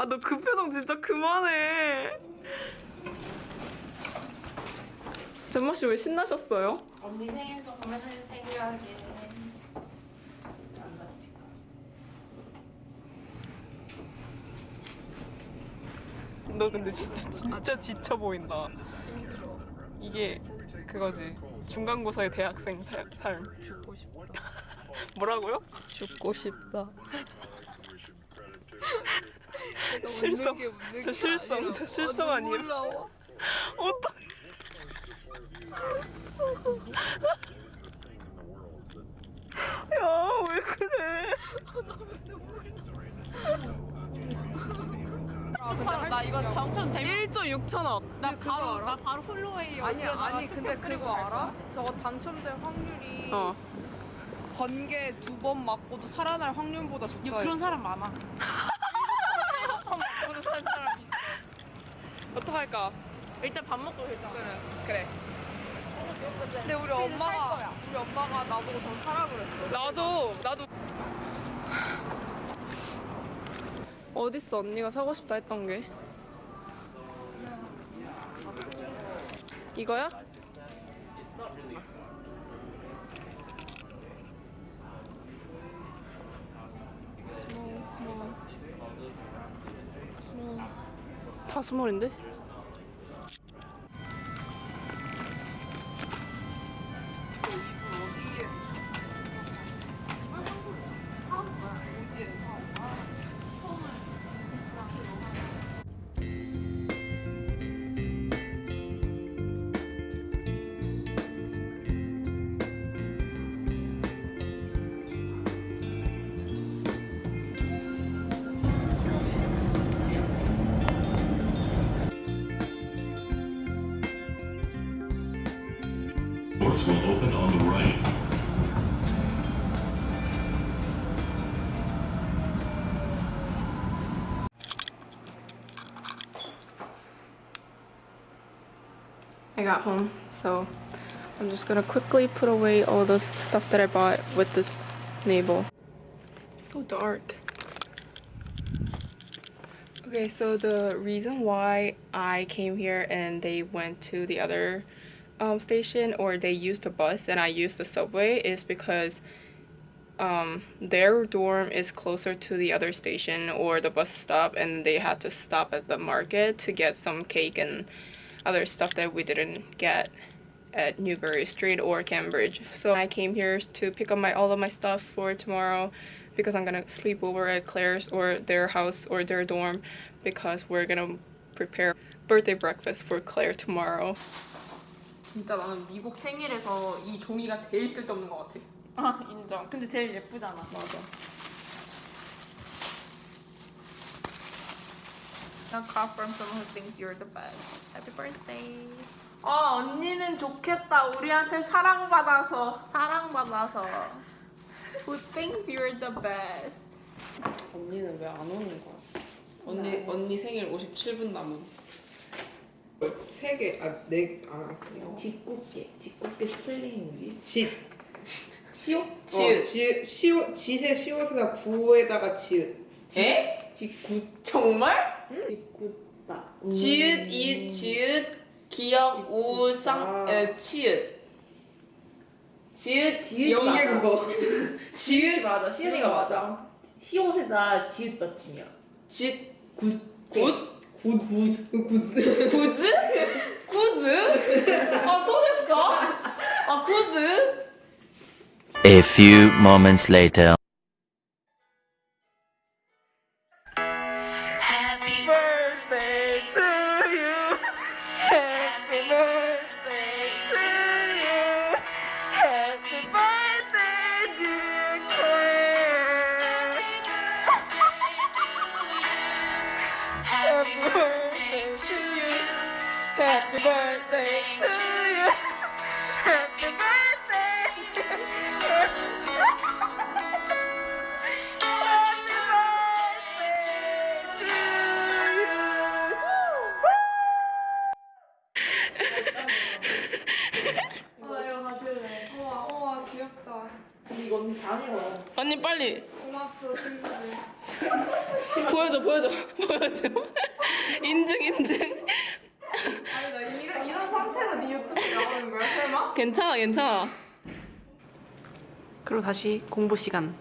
아 너 그 표정 진짜 그만해. 잼마 씨 왜 신나셨어요? 언니 생일 선물 살 생각에 너 근데 진짜 진짜 지쳐 보인다. 이게 그거지. 중간고사의 대학생 살- 삶. 죽고 싶다. 뭐라고요? 죽고 싶다. 실성. 저 실성. 저 실성 아니에요? 어떡 야, 왜 그래? 나 이거 당첨 재밌 1조 6천억. 나 바로 나 바로 홀로웨이 아니 아니 근데 그거. 알아? 저거 당첨될 확률이 어. 번개 두 번 맞고도 살아날 확률보다 적다 야, 그런. 사람 많아 처음 보는 사람이 어떡할까? 일단 밥 먹고 일단 그래 그래. 근데 우리 엄마가 우리 엄마가 나보고 더 사라 그랬어. 나도 나도 어딨어 언니가 사고 싶다 했던 게 이거야? 다 스몰인데? I got home, so I'm just gonna quickly put away all the stuff that I bought with this navel. So dark. Okay, so the reason why I came here and they went to the other um, station or they used the bus and I used the subway is because um, their dorm is closer to the other station or the bus stop and they had to stop at the market to get some cake and other stuff that we didn't get at Newbury Street or Cambridge. So I came here to pick up my all of my stuff for tomorrow because I'm gonna sleep over at Claire's or their house or their dorm because we're gonna prepare birthday breakfast for Claire tomorrow. 진짜 나는 미국 생일에서 이 종이가 제일 쓸데없는 것 같아. 아 인정 근데 제일 예쁘잖아 맞아. A card from someone who thinks you're the best Happy birthday 아 언니는 좋겠다. 우리한테 사랑받아서. 사랑받아서 Who thinks you're the best 언니는 왜 안 오는 거야? 언니 언니 생일 57분 남은. 세 개, 아, 네, 아, 짓궂게 짓궂게 스펠링이 뭐지? 짓. 시옷? 지읒. 어, 지읒, 시옷, 짓의 시옷에다 구에다가 지읒. 에? 짓궂 정말? 짓궂다 지읒 이 지읒 기역 우상 아. 에 치읒. 지읒 지읒이 영계. 국어. 지읒이 맞아 시온이가 맞아 시옷에다 지읒 받침이야 짓굿 굿? 굿, 굿, 굿. 구즈? 구즈? 아 소데스까? 아 구즈? A few moments later. Birthday to you. Happy birthday. 어, 나 이거 가질래 우와 우와 귀엽다 이거 언니 다 아니거든 언니 빨리 고맙소 친구들. 보여줘 보여줘 보여줘 인증 인증 아니 나 이런 이런 상태로 네 유튜브에 나오는 거야 설마? 괜찮아 괜찮아 그리고 다시 공부 시간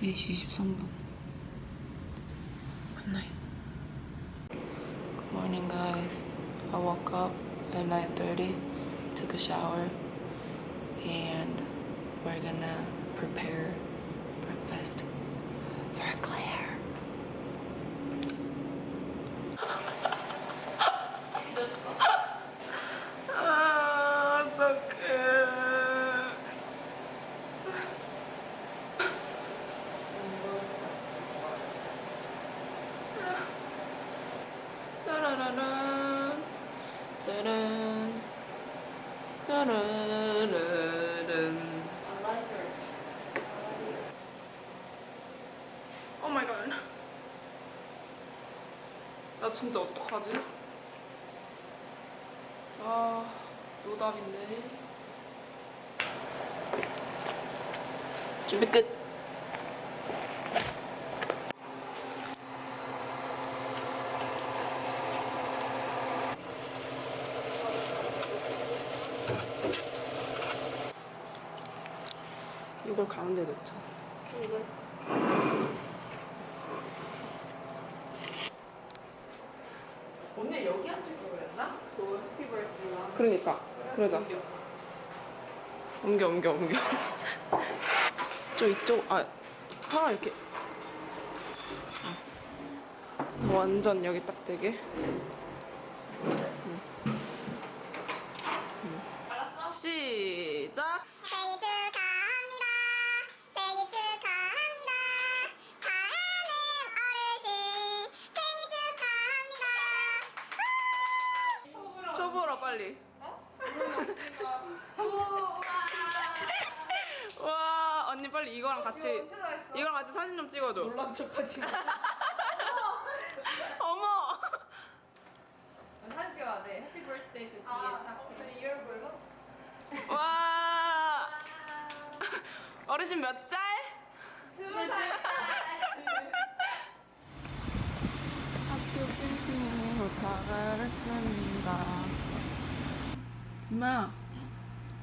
네시 23분 Good night Good morning guys I woke up at 9.30 took a shower and we're gonna prepare breakfast for Claire 아, 어떡해. 따라라란, 따란, 따라라란. 오 마이 갓. 나 진짜 어떡하지? 아, 노답인데. 준비 끝. 이걸 가운데 놓자. 오늘 여기 앉을 거였나? 저 해피 버스데이랑 그러자. 옮겨 옮겨 옮겨. 저 이쪽 아 하나 이렇게. 어. 완전 여기 딱 되게. 같이 이거랑 같이 사진 좀 찍어줘. 놀란 척하지. 어머. 사진 찍어야 돼. 해피 버스데이 그 뒤에 아, 딱. 근데 이걸 몰라? 와. 어르신 몇 짤? 스무 살. 학교 빌딩으로 도착을 했습니다. 엄마,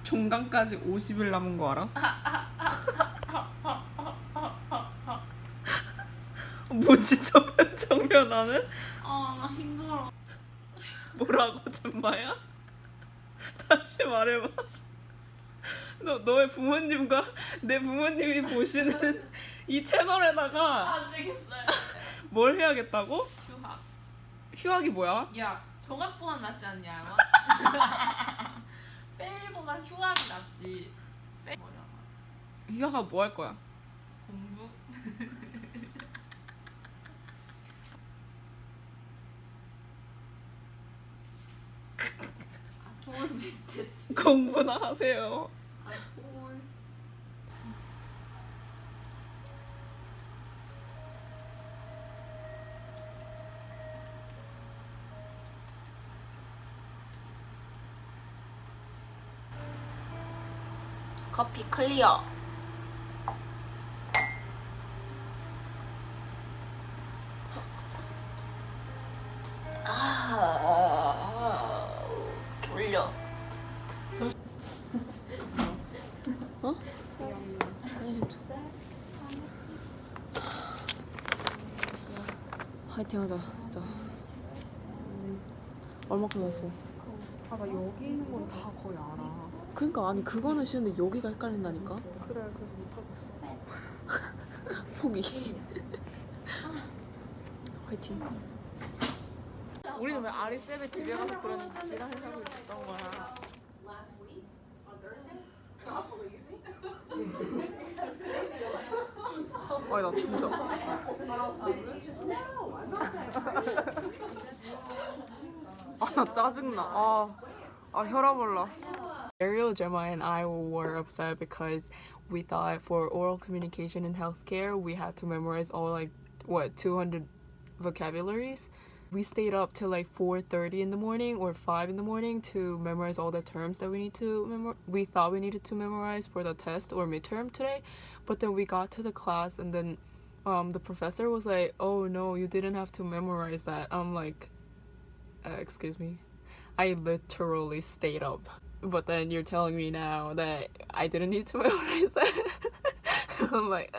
종강까지 50일 남은 거 알아? 뭐지 저 표정 변화는? 아나 힘들어. 뭐라고 잼마야? 다시 말해봐. 너 너의 부모님과 내 부모님이 보시는 이 채널에다가 안 되겠어요. 뭘 해야겠다고? 휴학. 휴학이 뭐야? 야, 정학보다 낫지 않냐? 페일보다 휴학이 낫지. 페일? 휴학아 뭐할 거야? 공부? 돌 비슷했어. 공부나 하세요. 아, 돌. 커피 클리어. 아니 그거는 쉬운데 여기가 헷갈린다니까. 그래, 그래서 못하겠어. 포기. 화이팅. 우리는 왜 아리쌤의 집에 가서 그런 지랄을 하고 있었던 거야? 아니 나 진짜. 아 나 짜증나. 아, 아 혈압 올라. Ariel, Gemma, and I were upset because we thought for oral communication in healthcare we had to memorize all like what 200 vocabularies. we stayed up till like 4:30 in the morning or 5 in the morning to memorize all the terms that we need to memor- we thought we needed to memorize for the test or midterm today but then we got to the class and then um, the professor was like oh no you didn't have to memorize that i'm like uh, excuse me I literally stayed up. But then you're telling me now that i didn't need to memorize that i'm like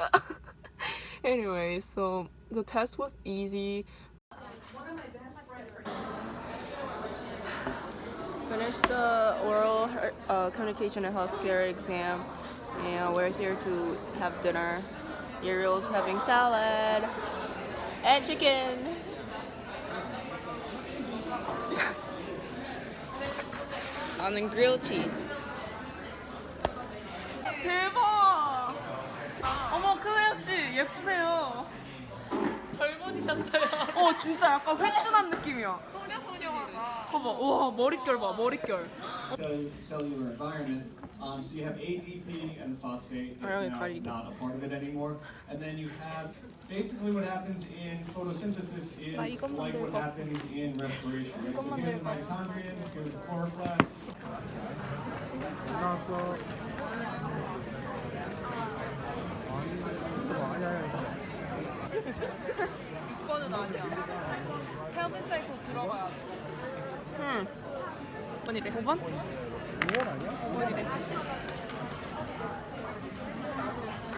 anyway so the test was easy. Finished the oral uh, communication and healthcare exam and we're here to have dinner. Ariel's having salad and chicken 나는 grilled cheese. 대박! 어머 클레어 씨 예쁘세요 젊어지셨어요. 어 진짜 약간 회춘한 느낌이야 소녀 소녀가. 봐봐 와 머릿결 봐 머릿결 cell- cellular environment. Um, so you have ADP and the phosphate is now not a part of it anymore. And then you have basically what happens in photosynthesis is like what happens in respiration. Right? So here's a mitochondrion, here's a chloroplast. 이거는 아니야. 켈빈 사이클 들어가야 돼. 응. 5번이래 5번? 5번이래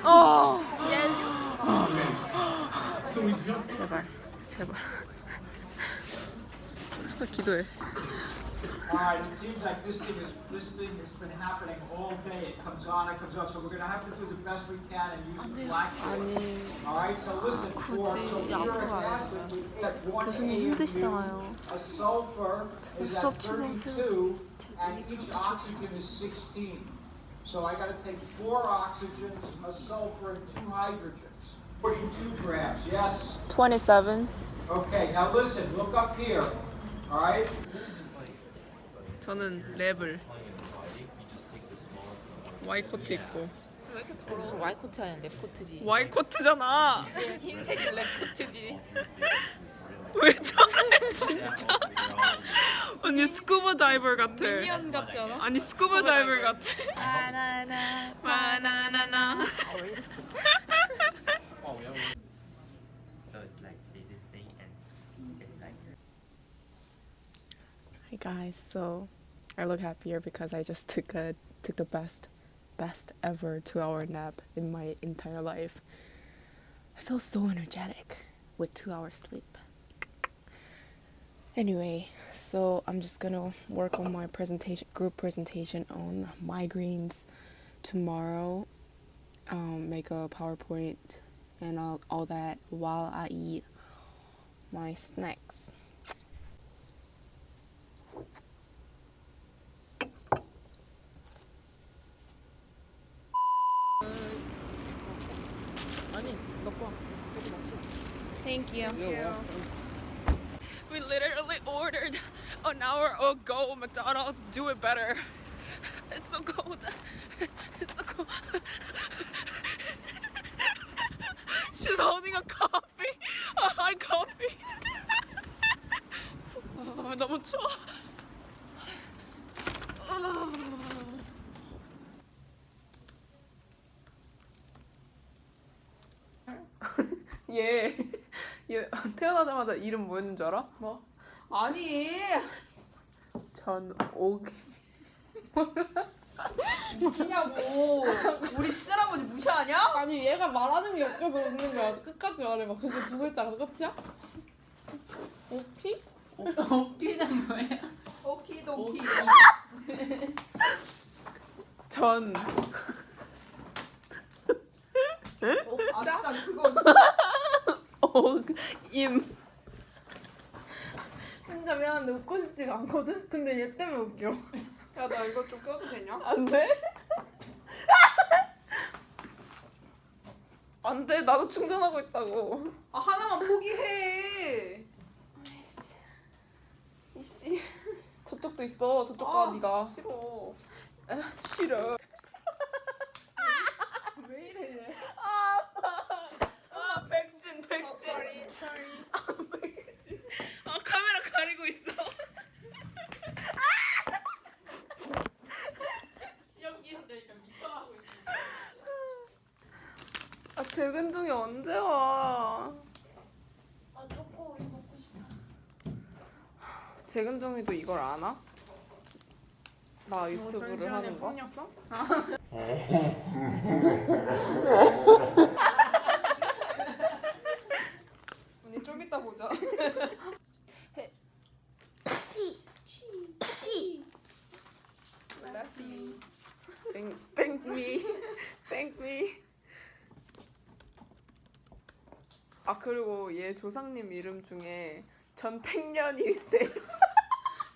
어. So we just 제발 제발. 기도해 All right, it seems like this thing is this thing has been happening all day. It comes on, it comes on. So we're going to have to do the best we can and use the blackboard. All right. So listen. For sulfuric acid, we get one AMU. A sulfur is at 32, and each oxygen is 16. So I got to take four oxygens, a sulfur, and two hydrogens. 42 grams. Yes. 27. Okay. Now listen. Look up here. All right. 저는 랩을. 와이코트 입고. 왜 이렇게 더러워? 와이코트 아니야 랩코트지. 와이코트잖아! 흰색 랩코트지. 왜 저래 진짜? 언니 스쿠버 다이버 같아. 미니언 같지 않아? 아니 스쿠버 다이버 같아. 바나나. 바나나나. So it's like see this thing and it's like Hi guys, so I look happier because I just took a took the best best ever two hour nap in my entire life. I feel so energetic with two hours sleep. Anyway, so I'm just gonna work on my presentation group presentation on migraines tomorrow. Um, make a PowerPoint and all, all that while I eat my snacks. Thank you. We literally ordered an hour ago McDonald's. Do it better. It's so cold. It's so cold. She's holding a coffee, a hot coffee. 아, 너무 추워. 얘, 얘 태어나자마자 이름 뭐였는 줄 알아? 뭐? 아니. 전옥. 웃기냐고. 우리 친할아버지 무시하냐? 아니 얘가 말하는 게 웃겨서 웃는 거야. 끝까지 말해봐. 그게 두 글자가 끝이야? 오피? 오피는 뭐야? 오키도키. 전. 아 진짜 그거 옥. 임. 진짜 미안한데 웃고 싶지가 않거든? 근데 얘 때문에 웃겨. 야 나 이거 좀 껴도 되냐? 안 돼? 안 돼. 나도 충전하고 있다고. 아 하나만 포기해. 이씨. 저쪽도 있어. 저쪽 가 아, 네가. 싫어. 아, 싫어. 왜 이래 얘? 아, 백신, 백신. sorry, sorry. 백신. 아, 가 가리고 있어. 시험 기는데 미쳐하고 있어. 아 재근둥이 언제 와? 아 초코 우유 먹고 싶어. 재근둥이도 이걸 아나? 나 유튜브를 하는 거? 언니 좀 이따 보자. 땡, 땡미 땡미 아 그리고 얘 조상님 이름 중에 전팽년이 있대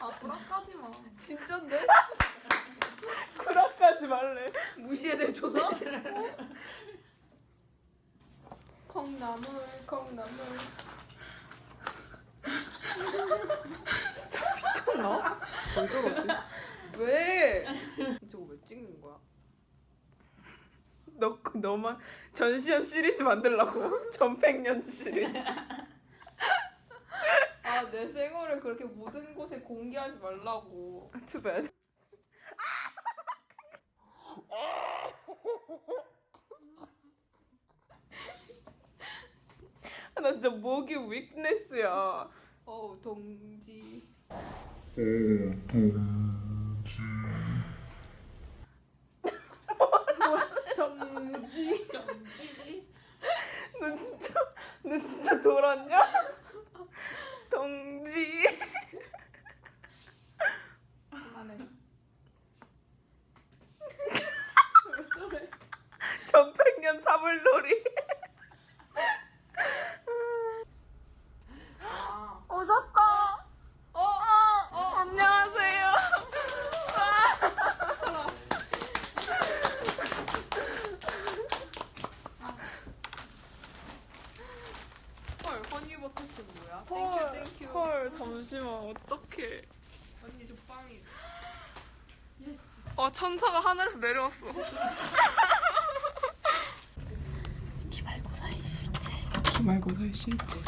아 불안까지 마. 진짠데? 구라까지 말래 무시해 내 조사? 콩나물 콩나물. 진짜 미쳤나? 왜 저러지? 왜? 저거 왜 찍는 거야? 너 너만 전시현 시리즈 만들라고 전팽년 시리즈. 아내 생얼을 그렇게 모든 곳에 공개하지 말라고. Too bad. 아, 나 진짜 목이 위크네스야. 어 동지. 동지. 너 진짜 너 진짜 돌았냐? 동지. 안해. 전팽년 사물놀이. 오셨다. 어, 어, 안녕하세요. 헐 허니버터칩 뭐야? 헐, thank you thank you. 헐, 잠시만, 어떡해. 언니 저 빵이. 어, 천사가 하늘에서 내려왔어. 기말고사의 실체. 기말고사의 실체.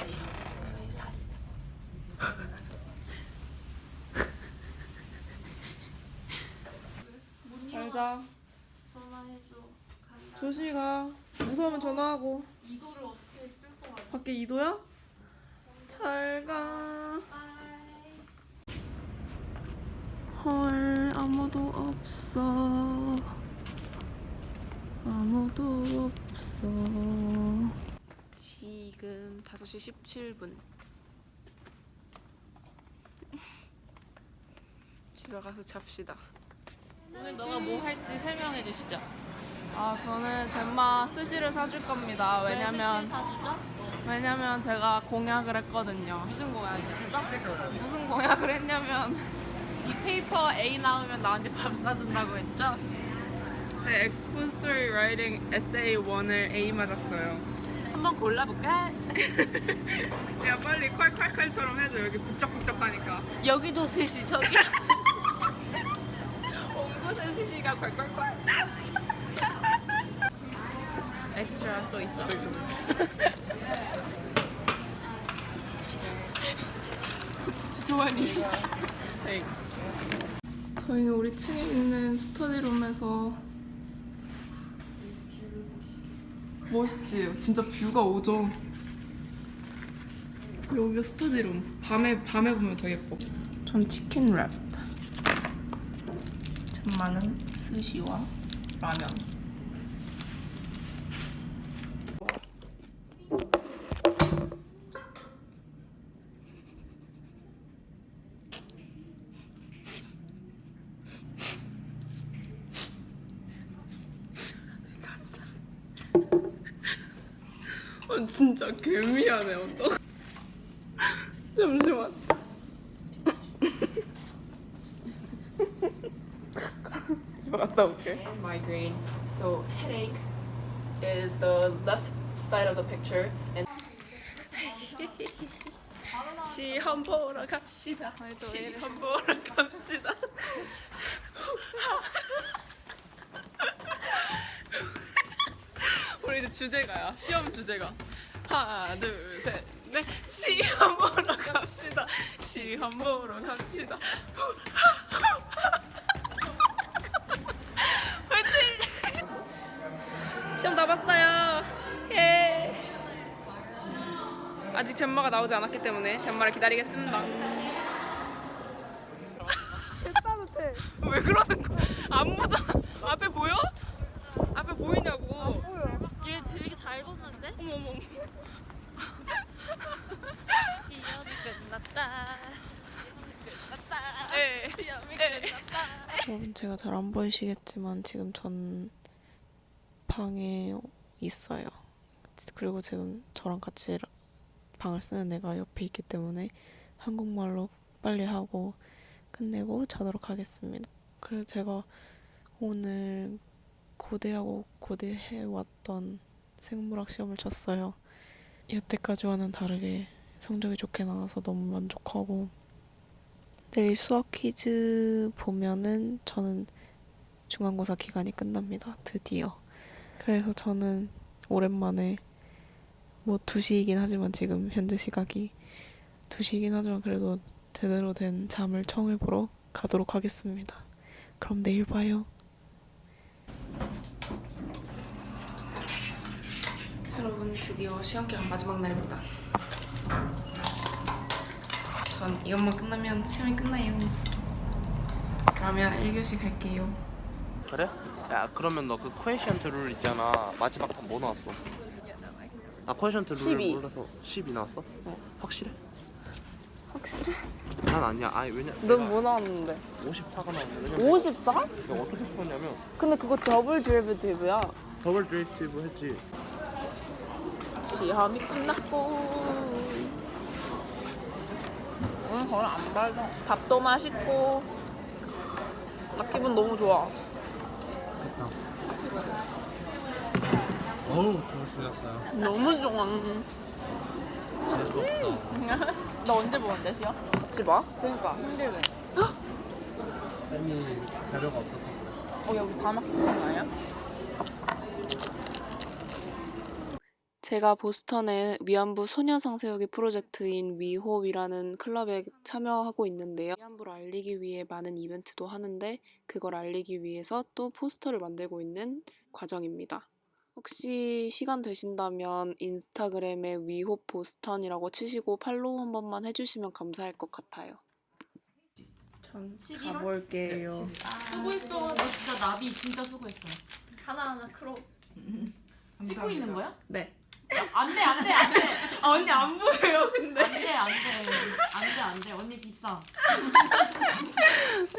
잘 자. 전화해줘. 조심히 가. 무서우면 전화하고. 이거를 어떻게 끌고 가지? 밖에 이도야? 잘 가. 헐, 아무도 없어. 아무도 없어. 지금 5시 17분. 집에 가서 잡시다. 오늘 너가 뭐 할지 설명해 주시죠. 아, 저는 젬마 스시를 사줄 겁니다. 왜냐면? 왜냐면 제가 공약을 했거든요. 무슨 공약이죠? 무슨 공약을 했냐면 이 paper A 나오면 나한테 밥 사준다고 했죠? 제 expository writing essay 1을 A 맞았어요. 한번 골라볼까? 야 빨리 콸콸콸처럼 해줘 여기 북적북적하니까. 여기도 스시 저기 온 곳에 스시가 콸콸콸 엑스트라 써 있어. Thanks. 저희는 우리 층에 있는 스터디룸에서 멋있지? 진짜 뷰가 오죠. 여기가 스터디룸. 밤에 밤에 보면 더 예뻐. 전 치킨 랩. 전마는 스시와 라면. 아 진짜 개미안해 어떡 잠시만 집에 갔다 올게 migraine so headache is the left side of the picture and 시험 보러 갑시다 시험 보러 갑시다 우리 이제 주제가야. 시험 주제가. 하나, 둘, 셋, 넷. 시험 보러 갑시다. 시험 보러 갑시다. 화이팅! 시험 다 봤어요. 예. 아직 젠마가 나오지 않았기 때문에 젠마를 기다리겠습니다. 왜 그러는 거야? 안무도 앞에 보여? 앞에 보이냐고. 되게 잘 걷는데? 어머 어머. 시험이 끝났다. 끝났다. 예. 시험이 예. 끝났다. 여러분 제가 잘 안 보이시겠지만 지금 전 방에 있어요. 그리고 지금 저랑 같이 방을 쓰는 애가 옆에 있기 때문에 한국말로 빨리 하고 끝내고 자도록 하겠습니다. 그래서 제가 오늘 고대하고 고대해 왔던 생물학 시험을 쳤어요. 여태까지와는 다르게 성적이 좋게 나와서 너무 만족하고 내일 수학 퀴즈 보면은 저는 중간고사 기간이 끝납니다. 드디어. 그래서 저는 오랜만에 뭐 2시이긴 하지만 지금 현재 시각이 2시이긴 하지만 그래도 제대로 된 잠을 청해보러 가도록 하겠습니다. 그럼 내일 봐요. 여러분 드디어 시험 기간 마지막 날입니다. 전 이것만 끝나면 시험이 끝나요. 그러면 1교시 갈게요. 그래? 야 그러면 너 그 퀘션트 룰 있잖아 마지막 판 뭐 나왔어? 아 question 12. 몰라서 10이 나왔어? 어. 확실해? 확실해? 난 아니야 아니 왜냐 넌 뭐 나왔는데? 54가 나왔는데 왜냐면 54? 내가 어떻게 풀었냐면 근데 그거 double derivative야. double derivative 했지 시험이 끝났고. 오늘 거의 안 밝아 밥도 맛있고. 나 기분 너무 좋아. 됐다. 어우 있었어요. 너무 좋아. 재수 없어. 나 언제 보는데 시험? 같이 봐? 그러니까 힘들게. 쌤이 배려가 없어서. 어, 야, 우리 다음 학기 보는 거 아니야? 제가 보스턴의 위안부 소녀 상 세우기 프로젝트인 위호위라는 클럽에 참여하고 있는데요. 위안부를 알리기 위해 많은 이벤트도 하는데 그걸 알리기 위해서 또 포스터를 만들고 있는 과정입니다. 혹시 시간 되신다면 인스타그램에 위호 보스턴이라고 치시고 팔로우 한 번만 해주시면 감사할 것 같아요. 전 11월? 가볼게요. 수고했어. 너 진짜 나비 진짜 수고했어. 하나하나 크롭. 찍고 있는 거야? 네. 안 돼, 안 돼, 안 돼. 아 언니 안 보여요 근데. 안 돼, 안 돼. 안 돼, 안 돼. 언니 비싸.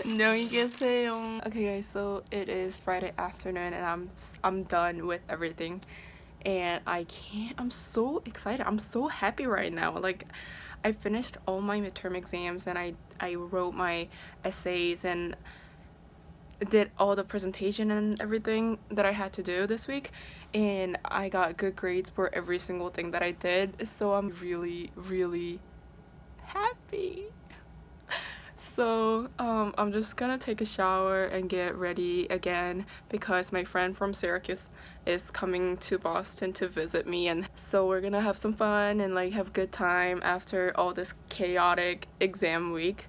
안녕히 계세요. Okay guys, so it is Friday afternoon and I'm I'm done with everything. And I can't I'm so excited. I'm so happy right now. Like I finished all my midterm exams and I I wrote my essays and did all the presentation and everything that I had to do this week and I got good grades for every single thing that I did. So I'm really really happy. So um, I'm just gonna take a shower and get ready again because my friend from Syracuse is coming to Boston to visit me and so we're gonna have some fun and like have good time after all this chaotic exam week.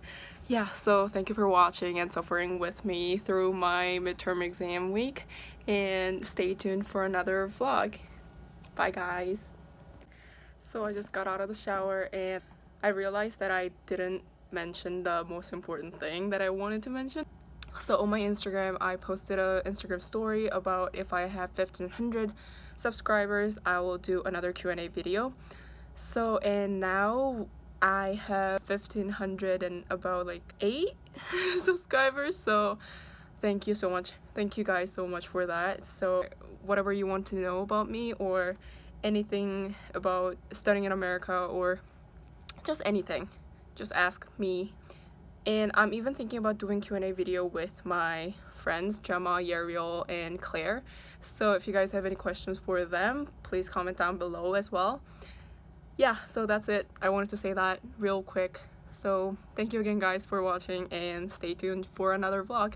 Yeah, so thank you for watching and suffering with me through my midterm exam week and stay tuned for another vlog. Bye guys. So I just got out of the shower and I realized that I didn't mention the most important thing that I wanted to mention. So on my Instagram, I posted a Instagram story about if I have 1500 subscribers, I will do another Q&A video. So and now I have 1500 and about like 8 subscribers. So thank you so much. Thank you guys so much for that. So whatever you want to know about me or anything about studying in America or just anything just ask me and i'm even thinking about doing q&a video with my friends gemma yariel and claire so if you guys have any questions for them please comment down below as well yeah so that's it. I wanted to say that real quick. So thank you again guys for watching and stay tuned for another vlog